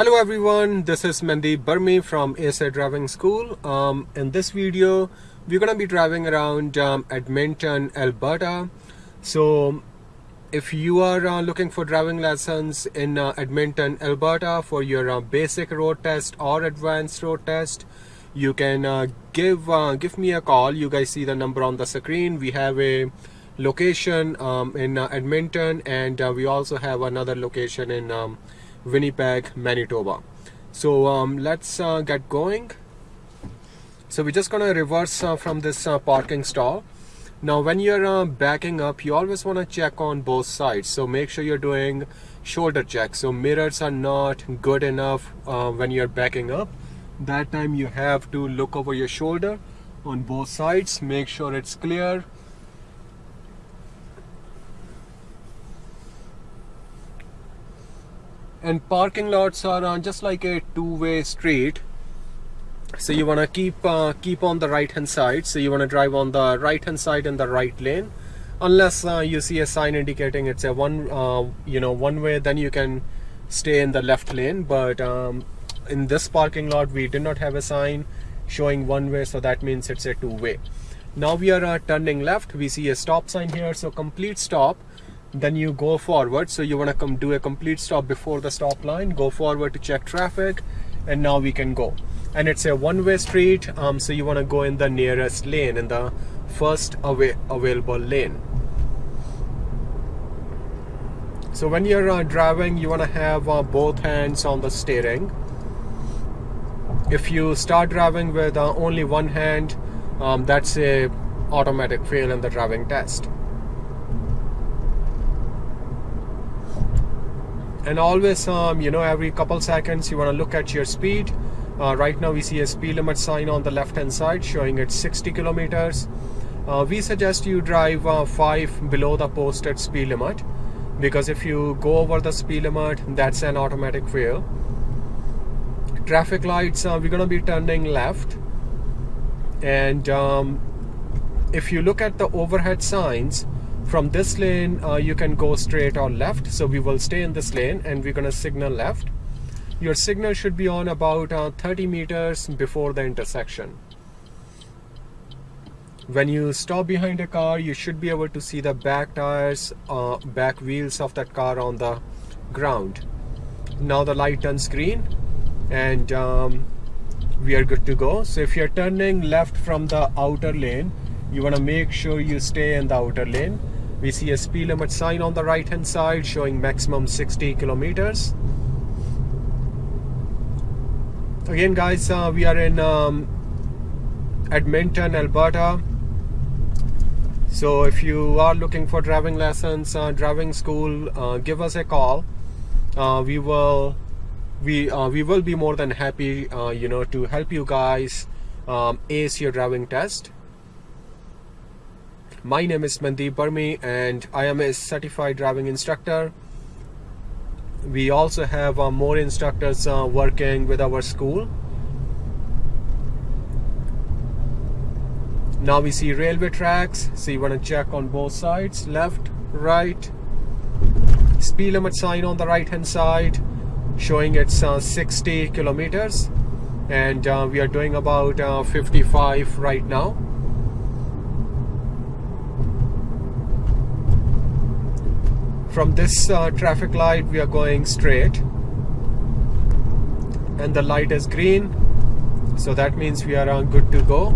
Hello everyone, this is Mandeep Burmi from ASA Driving School. Um, in this video, we're going to be driving around um, Edmonton, Alberta. So if you are uh, looking for driving lessons in uh, Edmonton, Alberta for your uh, basic road test or advanced road test, you can uh, give uh, give me a call. You guys see the number on the screen. We have a location um, in uh, Edmonton and we also have another location in um, Winnipeg, Manitoba. So um, let's uh, get going. So we're just gonna reverse uh, from this uh, parking stall. Now when you're uh, backing up, you always wanna check on both sides. So make sure you're doing shoulder check. So mirrors are not good enough uh, when you're backing up. That time you have to look over your shoulder on both sides. Make sure it's clear and parking lots are uh, just like a two-way street. So you want to keep uh, keep on the right hand side. So you want to drive on the right hand side in the right lane. Unless uh, you see a sign indicating it's a one uh, you know one way then you can stay in the left lane. But um, in this parking lot we did not have a sign showing one way so that means it's a two-way. Now we are uh, turning left. We see a stop sign here. So complete stop then you go forward. So you want to come do a complete stop before the stop line go forward to check traffic and now we can go. And it's a one-way street um, so you want to go in the nearest lane in the first available lane. So when you're uh, driving you want to have uh, both hands on the steering. If you start driving with uh, only one hand um, that's a automatic fail in the driving test and always um, you know every couple seconds you want to look at your speed. Uh, right now we see a speed limit sign on the left hand side showing it's 60 kilometers. Uh, we suggest you drive uh, 5 below the posted speed limit because if you go over the speed limit that's an automatic fail. Traffic lights uh, we're gonna be turning left. And um, if you look at the overhead signs from this lane uh, you can go straight or left. So we will stay in this lane and we're gonna signal left. Your signal should be on about uh, 30 meters before the intersection. When you stop behind a car you should be able to see the back tires uh, back wheels of that car on the ground. Now the light turns green and um, we are good to go. So if you're turning left from the outer lane you want to make sure you stay in the outer lane we see a speed limit sign on the right hand side showing maximum 60 kilometers. Again guys uh, we are in um, Edmonton Alberta. So if you are looking for driving lessons uh, driving school uh, give us a call. Uh, we will we uh, we will be more than happy uh, you know to help you guys um, ace your driving test my name is Mandeep Burmi and I am a certified driving instructor. We also have uh, more instructors uh, working with our school. Now we see railway tracks, so you want to check on both sides, left, right. Speed limit sign on the right hand side showing it's uh, 60 kilometers and uh, we are doing about uh, 55 right now. From this uh, traffic light we are going straight. And the light is green so that means we are uh, good to go.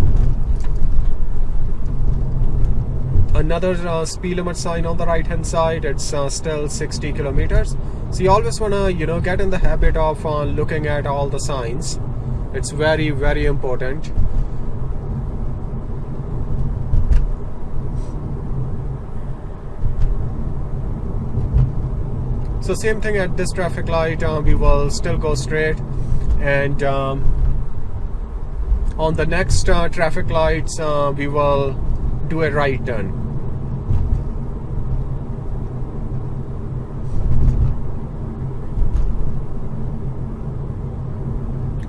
Another uh, speed limit sign on the right hand side it's uh, still 60 kilometers. So you always want to you know get in the habit of uh, looking at all the signs. It's very very important so same thing at this traffic light uh, we will still go straight. And um, on the next uh, traffic lights uh, we will do a right turn.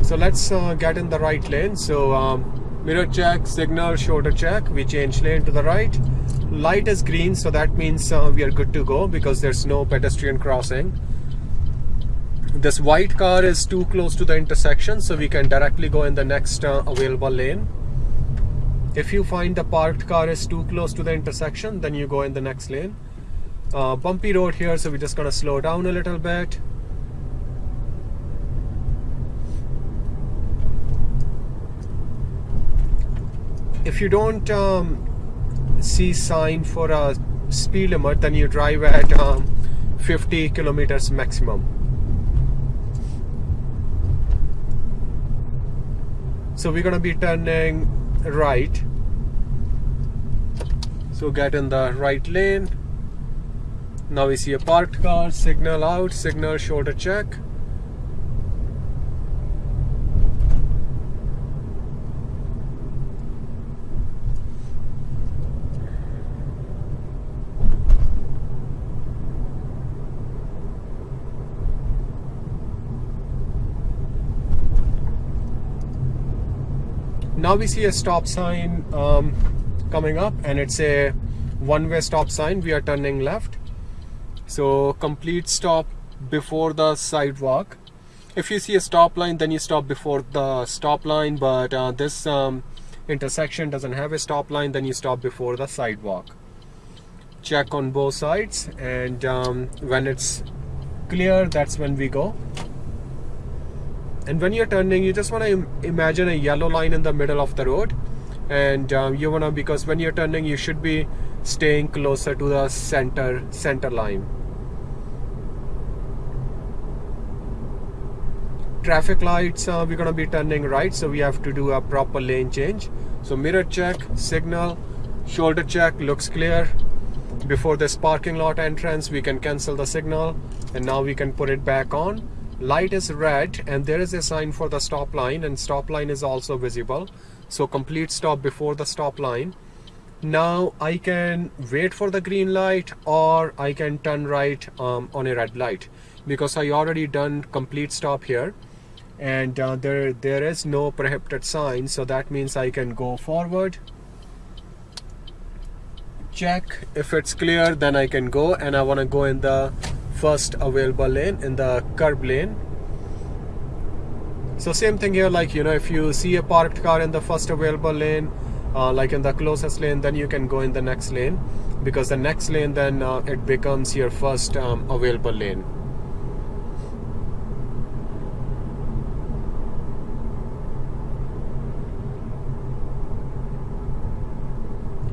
So let's uh, get in the right lane. So um, mirror check signal shoulder check. We change lane to the right light is green so that means uh, we are good to go because there's no pedestrian crossing. This white car is too close to the intersection so we can directly go in the next uh, available lane. If you find the parked car is too close to the intersection then you go in the next lane. Uh, bumpy road here so we're just gonna slow down a little bit. If you don't um, see sign for a speed limit then you drive at um, 50 kilometers maximum. So we're gonna be turning right. So get in the right lane. Now we see a parked car signal out signal shoulder check now we see a stop sign um, coming up and it's a one-way stop sign. We are turning left. So complete stop before the sidewalk. If you see a stop line then you stop before the stop line but uh, this um, intersection doesn't have a stop line then you stop before the sidewalk. Check on both sides and um, when it's clear that's when we go and when you're turning you just want to imagine a yellow line in the middle of the road. And um, you want to because when you're turning you should be staying closer to the center center line. Traffic lights uh, we're going to be turning right so we have to do a proper lane change. So mirror check signal shoulder check looks clear. Before this parking lot entrance we can cancel the signal and now we can put it back on light is red and there is a sign for the stop line and stop line is also visible. So complete stop before the stop line. Now I can wait for the green light or I can turn right um, on a red light because I already done complete stop here. And uh, there there is no prohibited sign so that means I can go forward check. If it's clear then I can go and I want to go in the first available lane in the curb lane. So same thing here like you know if you see a parked car in the first available lane uh, like in the closest lane then you can go in the next lane. Because the next lane then uh, it becomes your first um, available lane.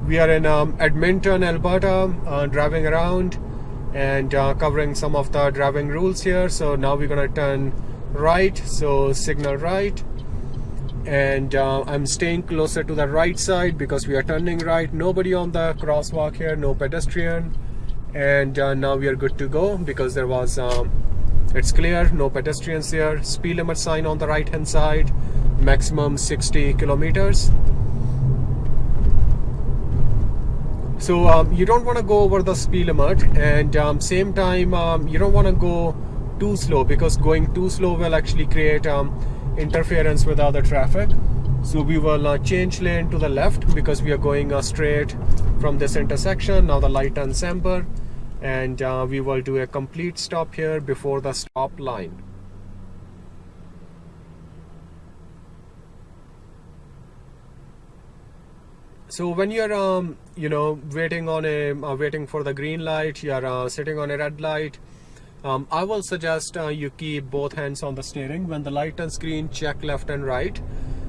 We are in um, Edmonton, Alberta, uh, driving around and uh, covering some of the driving rules here. So now we're gonna turn right. So signal right. And uh, I'm staying closer to the right side because we are turning right. Nobody on the crosswalk here no pedestrian. And uh, now we are good to go because there was um, it's clear no pedestrians here. Speed limit sign on the right hand side maximum 60 kilometers so um, you don't want to go over the speed limit and um, same time um, you don't want to go too slow because going too slow will actually create um, interference with other traffic. So we will uh, change lane to the left because we are going uh, straight from this intersection now the light turns amber and uh, we will do a complete stop here before the stop line so when you're um, you know waiting on a uh, waiting for the green light you're uh, sitting on a red light um, I will suggest uh, you keep both hands on the steering. When the light turns green check left and right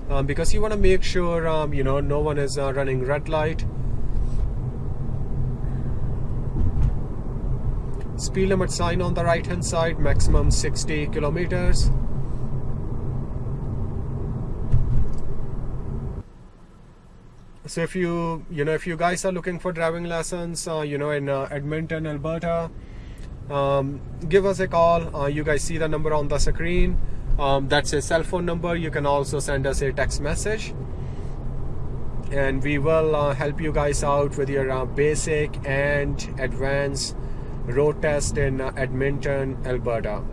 um, because you want to make sure um, you know no one is uh, running red light. Speed limit sign on the right hand side maximum 60 kilometers so if you you know if you guys are looking for driving lessons uh, you know in uh, Edmonton Alberta um, give us a call. Uh, you guys see the number on the screen. Um, that's a cell phone number. You can also send us a text message. And we will uh, help you guys out with your uh, basic and advanced road test in uh, Edmonton Alberta